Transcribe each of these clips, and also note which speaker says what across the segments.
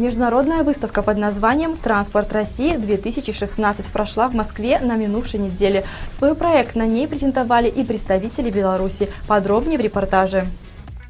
Speaker 1: Международная выставка под названием «Транспорт России-2016» прошла в Москве на минувшей неделе. Свой проект на ней презентовали и представители Беларуси. Подробнее в репортаже.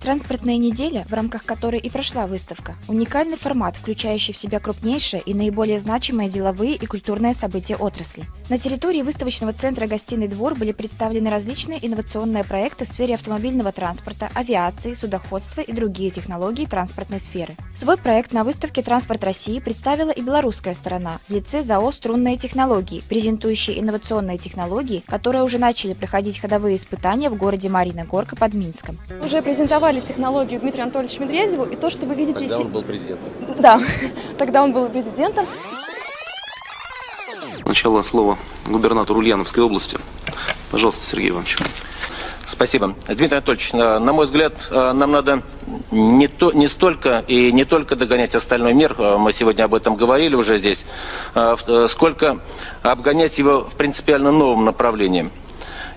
Speaker 2: Транспортная неделя, в рамках которой и прошла выставка, уникальный формат, включающий в себя крупнейшие и наиболее значимые деловые и культурные события отрасли. На территории выставочного центра «Гостиный двор» были представлены различные инновационные проекты в сфере автомобильного транспорта, авиации, судоходства и другие технологии транспортной сферы. Свой проект на выставке «Транспорт России» представила и белорусская сторона в лице ЗАО «Струнные технологии», презентующие инновационные технологии, которые уже начали проходить ходовые испытания в городе Марина Горка под Минском.
Speaker 3: Уже презентовали презентовали технологию Дмитрию Анатольевичу Медведеву, и то, что вы видите...
Speaker 4: Тогда он был президентом.
Speaker 3: Да, тогда он был президентом.
Speaker 5: Сначала слово губернатору Ульяновской области. Пожалуйста, Сергей Иванович.
Speaker 4: Спасибо. Дмитрий Анатольевич, на мой взгляд, нам надо не, то, не столько и не только догонять остальной мир, мы сегодня об этом говорили уже здесь, сколько обгонять его в принципиально новом направлении.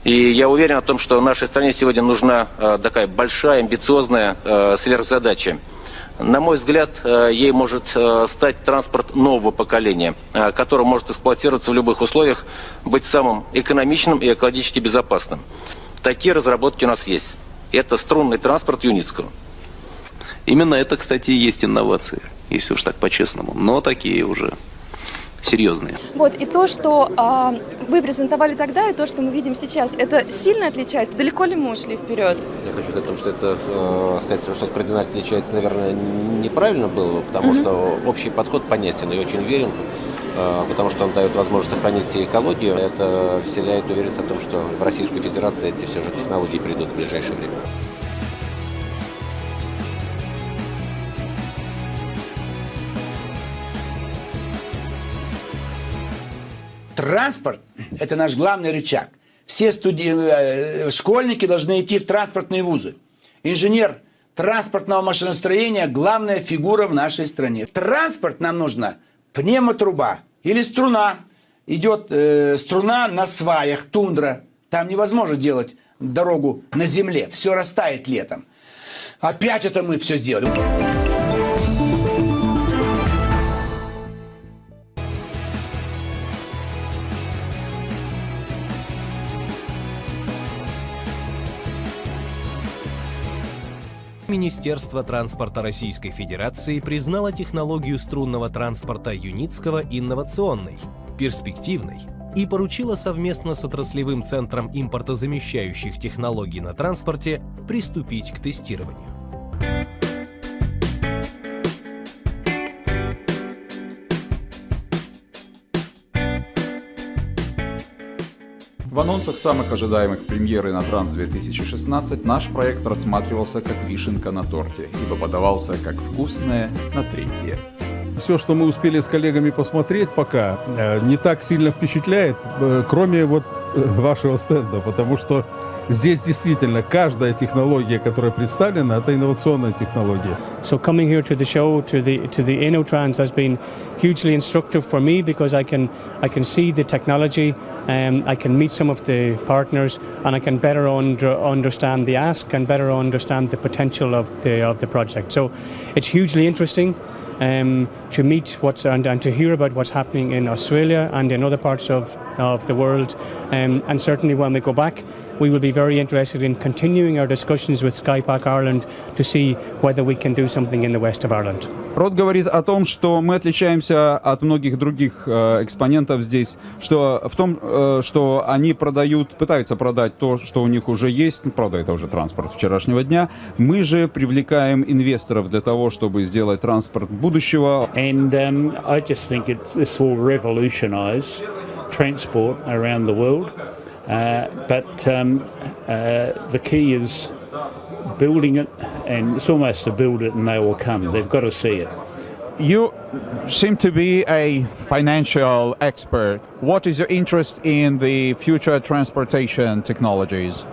Speaker 4: И я уверен о том, что нашей стране сегодня нужна э, такая большая, амбициозная э, сверхзадача. На мой взгляд, э, ей может стать транспорт нового поколения, который может эксплуатироваться в любых условиях, быть самым экономичным и экологически безопасным. Такие разработки у нас есть. Это струнный транспорт Юницкого.
Speaker 5: Именно это, кстати, и есть инновации, если уж так по-честному. Но такие уже серьезные.
Speaker 3: Вот, и то, что а, вы презентовали тогда, и то, что мы видим сейчас, это сильно отличается? Далеко ли мы ушли вперед?
Speaker 4: Я хочу сказать, что это, э, сказать, что кардинально отличается, наверное, неправильно было, потому mm -hmm. что общий подход понятен и очень верен э, потому что он дает возможность сохранить и экологию. Это вселяет уверенность о том, что в Российской Федерации эти все же технологии придут в ближайшее время.
Speaker 6: Транспорт – это наш главный рычаг. Все студи... Э, школьники должны идти в транспортные вузы. Инженер транспортного машиностроения – главная фигура в нашей стране. Транспорт нам нужна пневмотруба или струна. Идет э, струна на сваях, тундра. Там невозможно делать дорогу на земле. Все растает летом. Опять это мы все сделали.
Speaker 7: Министерство транспорта Российской Федерации признало технологию струнного транспорта Юницкого инновационной, перспективной и поручило совместно с отраслевым центром импортозамещающих технологий на транспорте приступить к тестированию.
Speaker 8: В анонсах самых ожидаемых премьеры на Транс-2016 наш проект рассматривался как вишенка на торте, ибо подавался как вкусное на третье.
Speaker 9: Все, что мы успели с коллегами посмотреть пока, э, не так сильно впечатляет, э, кроме вот э, вашего стенда, потому что здесь действительно каждая технология, которая представлена, это инновационная технология.
Speaker 10: So coming here to the show, to the to the InnoTrans has been hugely instructive for me because I can I can see the technology um, I can meet some of the partners and I can better under, understand the ask and better understand the potential of the, of the project. So it's hugely interesting um, to meet what's and, and, to hear about what's happening in Australia and in other parts of, of the world. Um, and certainly when we go back, we will be very interested in continuing our discussions with Skypack Ireland to see whether we can do something in the west of Ireland.
Speaker 8: Род говорит о том, что мы отличаемся от многих других э, экспонентов здесь, что в том, э, что они продают, пытаются продать то, что у них уже есть, ну, правда, это уже транспорт вчерашнего дня. Мы же привлекаем инвесторов для того, чтобы сделать транспорт будущего.
Speaker 11: And um, I just think it, this will revolutionize transport around the world. Uh, but um, uh, the key is building it, and it's almost to build it and they will come. They've got to see it.
Speaker 8: You seem to be a financial expert. What is your interest in the future transportation technologies?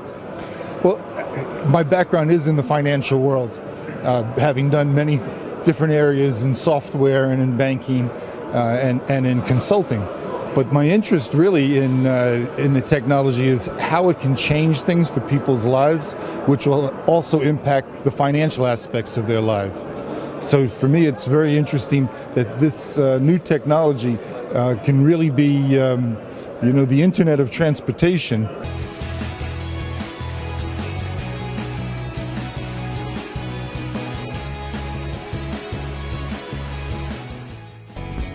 Speaker 12: Well, my background is in the financial world, uh, having done many different areas in software and in banking uh, and, and in consulting. But my interest really in, uh, in the technology is how it can change things for people's lives, which will also impact the financial aspects of their life. So for me, it's very interesting that this uh, new technology uh, can really be, um, you know, the internet of transportation.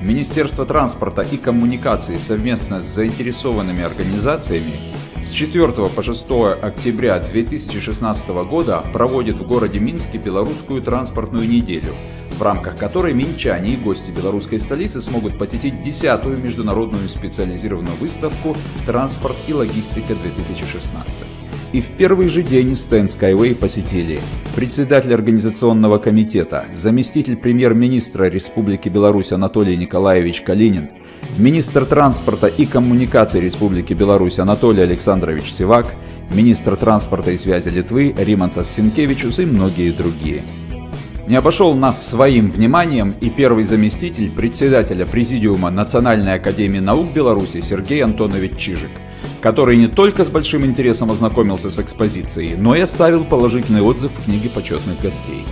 Speaker 8: Министерство транспорта и коммуникаций совместно с заинтересованными организациями с 4 по 6 октября 2016 года проводит в городе Минске белорусскую транспортную неделю, в рамках которой минчане и гости белорусской столицы смогут посетить 10-ю международную специализированную выставку «Транспорт и логистика-2016». И в первый же день стенд Skyway посетили председатель организационного комитета, заместитель премьер-министра Республики Беларусь Анатолий Николаевич Калинин, министр транспорта и коммуникаций Республики Беларусь Анатолий Александрович Сивак, министр транспорта и связи Литвы Римантас Синкевичус и многие другие. Не обошел нас своим вниманием и первый заместитель председателя Президиума Национальной академии наук Беларуси Сергей Антонович Чижик, который не только с большим интересом ознакомился с экспозицией, но и оставил положительный отзыв в книге почетных гостей.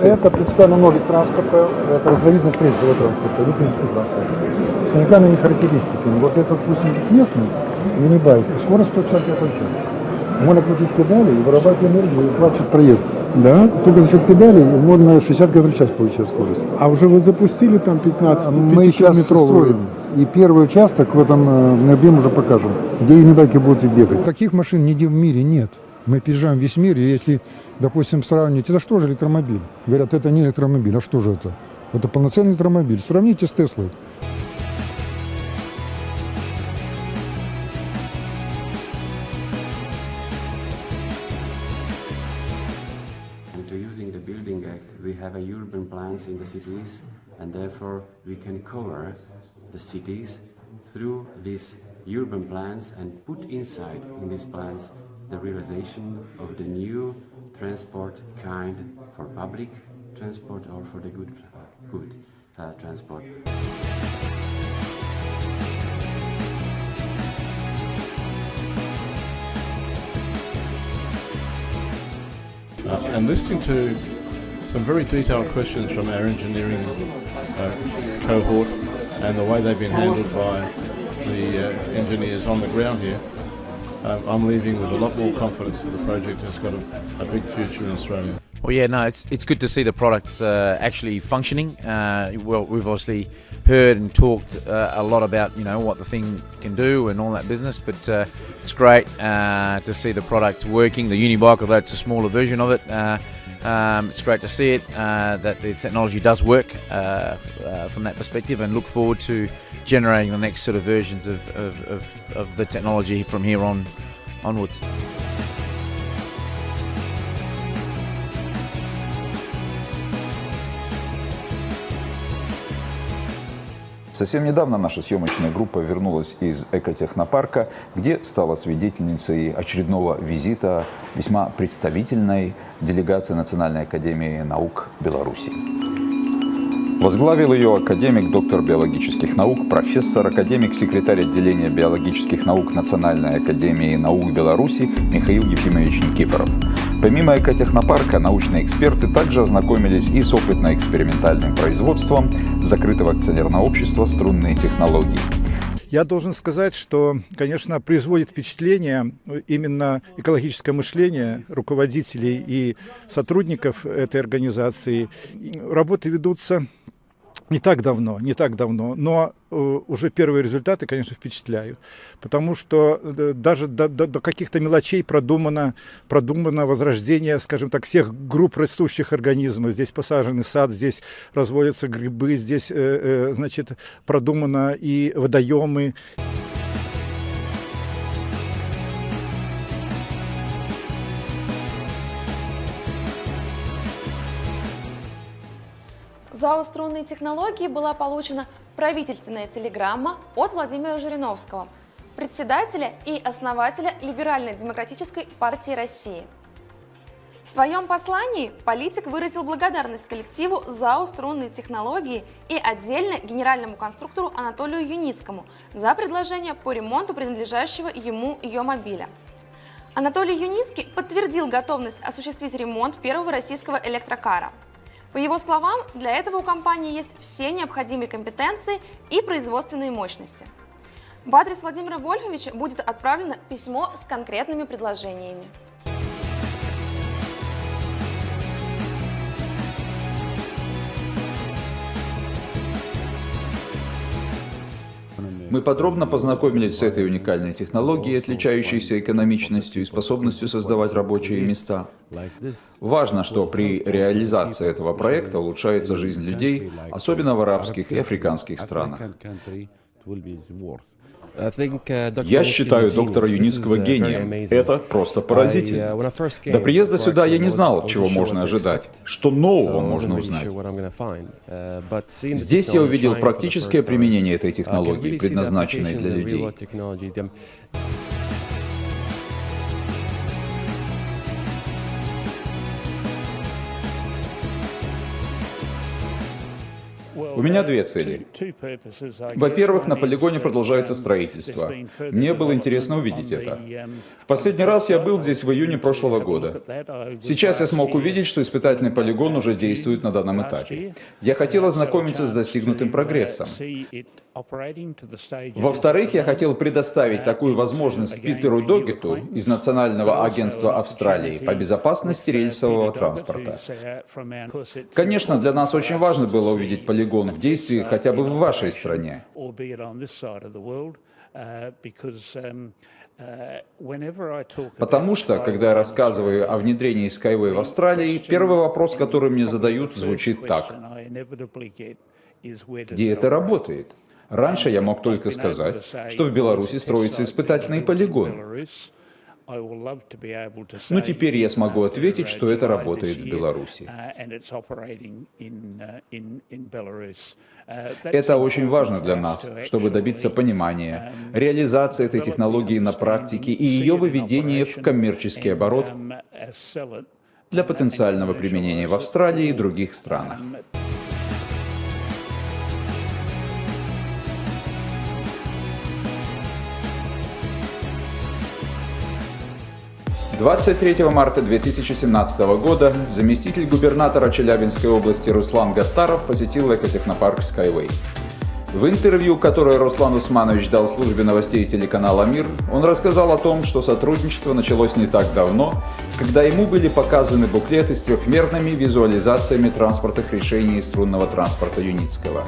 Speaker 13: Это принципиально новый транспорта, это разновидность рейсового транспорта, электрический транспорт. С уникальными характеристиками. Вот этот, допустим, местный мини-байк, скорость 150 км в час. Можно крутить педали и вырабатывать энергию и оплачивать проезд.
Speaker 14: Да?
Speaker 13: Только за счет педалей можно 60 км в час получать скорость.
Speaker 14: А уже вы запустили там 15
Speaker 13: Мы сейчас строим. И первый участок в этом э, на объем уже покажем, где юнибайки будут и бегать. Таких машин нигде в мире нет. Мы опережаем весь мир, и если, допустим, сравнить, это что же электромобиль? Говорят, это не электромобиль, а что же это? Это полноценный электромобиль. Сравните с Теслой.
Speaker 15: Into using the Building Act, we have a urban plans in the cities, and therefore we can cover the cities through these urban plans and put inside in these plans the realization of the new transport kind for public transport or for the good, good uh, transport.
Speaker 16: Uh, and listening to some very detailed questions from our engineering uh, cohort and the way they've been handled by the uh, engineers on the ground here, um, I'm leaving with a lot more confidence that the project has got a, a big future in Australia.
Speaker 17: Well, yeah, no, it's it's good to see the products uh, actually functioning. Uh, well, we've obviously heard and talked uh, a lot about you know what the thing can do and all that business, but uh, it's great uh, to see the product working. The Unibike, although it's a smaller version of it, uh, um, it's great to see it uh, that the technology does work uh, uh, from that perspective, and look forward to generating the next sort of versions of, of, of, of the technology from here on onwards.
Speaker 8: Совсем недавно наша съемочная группа вернулась из экотехнопарка, где стала свидетельницей очередного визита весьма представительной делегации Национальной академии наук Беларуси. Возглавил ее академик, доктор биологических наук, профессор, академик, секретарь отделения биологических наук Национальной академии наук Беларуси Михаил Ефимович Никифоров. Помимо экотехнопарка, научные эксперты также ознакомились и с опытно-экспериментальным производством закрытого акционерного общества «Струнные технологии».
Speaker 18: Я должен сказать, что, конечно, производит впечатление именно экологическое мышление руководителей и сотрудников этой организации. Работы ведутся не так давно, не так давно, но э, уже первые результаты, конечно, впечатляют, потому что э, даже до, до, до каких-то мелочей продумано, продумано возрождение, скажем так, всех групп растущих организмов. Здесь посаженный сад, здесь разводятся грибы, здесь, э, значит, продумано и водоемы.
Speaker 3: ЗАО «Струнные технологии» была получена правительственная телеграмма от Владимира Жириновского, председателя и основателя Либерально-демократической партии России. В своем послании политик выразил благодарность коллективу ЗАО «Струнные технологии» и отдельно генеральному конструктору Анатолию Юницкому за предложение по ремонту принадлежащего ему ее мобиля. Анатолий Юницкий подтвердил готовность осуществить ремонт первого российского электрокара – По его словам, для этого у компании есть все необходимые компетенции и производственные мощности. В адрес Владимира Вольфовича будет отправлено письмо с конкретными предложениями.
Speaker 8: Мы подробно познакомились с этой уникальной технологией, отличающейся экономичностью и способностью создавать рабочие места. Важно, что при реализации этого проекта улучшается жизнь людей, особенно в арабских и африканских странах.
Speaker 19: Я считаю доктора Юницкого гением. Это просто поразительно. До приезда сюда я не знал, чего можно ожидать, что нового можно узнать.
Speaker 8: Здесь я увидел практическое применение этой технологии, предназначенной для людей. У меня две цели. Во-первых, на полигоне продолжается строительство. Мне было интересно увидеть это. В последний раз я был здесь в июне прошлого года. Сейчас я смог увидеть, что испытательный полигон уже действует на данном этапе. Я хотел ознакомиться с достигнутым прогрессом. Во-вторых, я хотел предоставить такую возможность Питеру Догету из Национального агентства Австралии по безопасности рельсового транспорта. Конечно, для нас очень важно было увидеть полигон в действии хотя бы в вашей стране. Потому что, когда я рассказываю о внедрении Skyway в Австралии, первый вопрос, который мне задают, звучит так. Где это работает? Раньше я мог только сказать, что в Беларуси строится испытательный полигон. Но теперь я смогу ответить, что это работает в Беларуси. Это очень важно для нас, чтобы добиться понимания, реализации этой технологии на практике и ее выведения в коммерческий оборот для потенциального применения в Австралии и других странах. 23 марта 2017 года заместитель губернатора Челябинской области Руслан Гастаров посетил экотехнопарк Skyway. В интервью, которое Руслан Усманович дал службе новостей телеканала «Мир», он рассказал о том, что сотрудничество началось не так давно, когда ему были показаны буклеты с трехмерными визуализациями транспортных решений струнного транспорта Юницкого.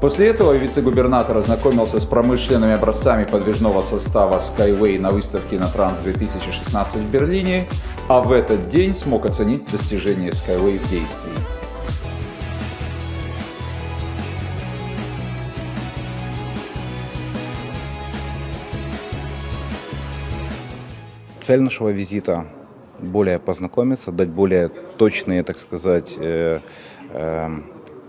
Speaker 8: После этого вице-губернатор ознакомился с промышленными образцами подвижного состава Skyway на выставке на Транс 2016 в Берлине, а в этот день смог оценить достижения Skyway в действии.
Speaker 20: Цель нашего визита более познакомиться, дать более точные, так сказать, э, э,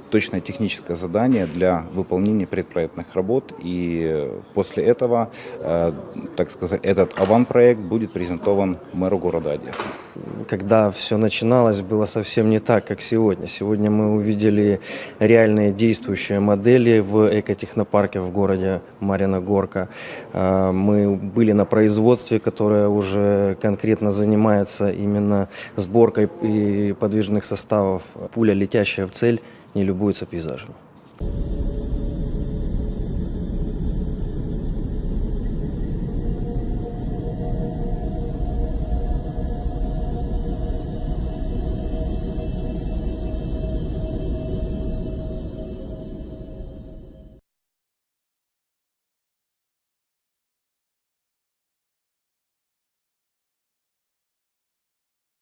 Speaker 20: точное техническое задание для выполнения предпроектных работ. И после этого, э, так сказать, этот аван-проект будет презентован мэру города Одессы.
Speaker 7: Когда все начиналось, было совсем не так, как сегодня. Сегодня мы увидели реальные действующие модели в экотехнопарке в городе Марина Горка. Э, мы были на производстве, которое уже конкретно занимается именно сборкой и подвижных составов. Пуля, летящая в цель, не любуются пейзажем.